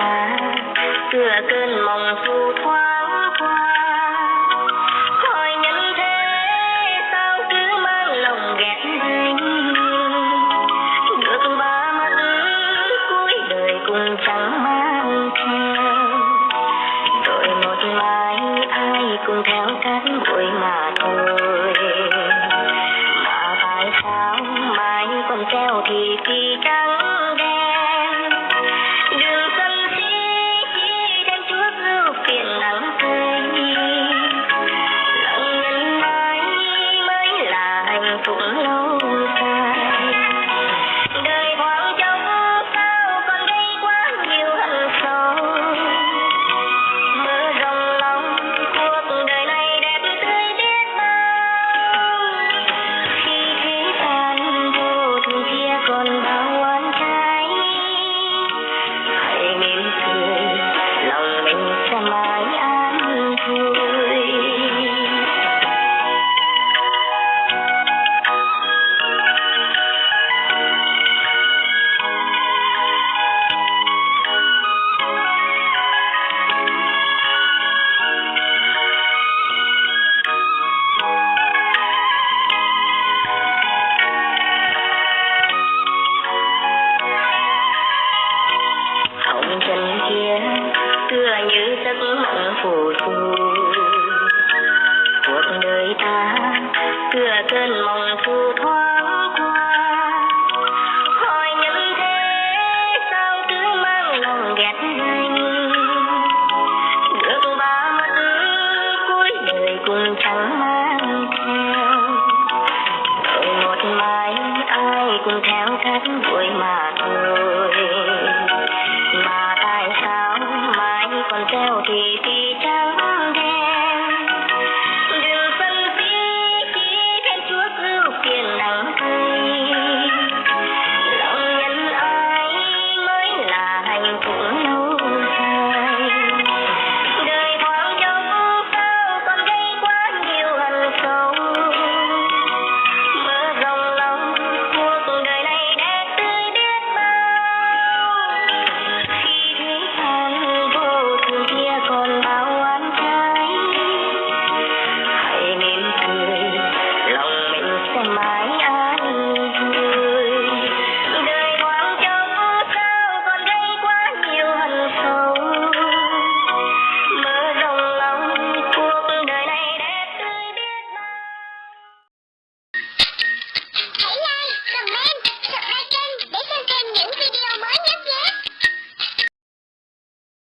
ta cửa cơn mộng thu thoáng qua tôi cuộc ta tựa cơn mộng phù thoáng qua. Hỏi những thế sao cứ mang lòng ghét anh được ba mắt cuối đời cũng chẳng mang theo. Một mai ai cũng theo thắt for my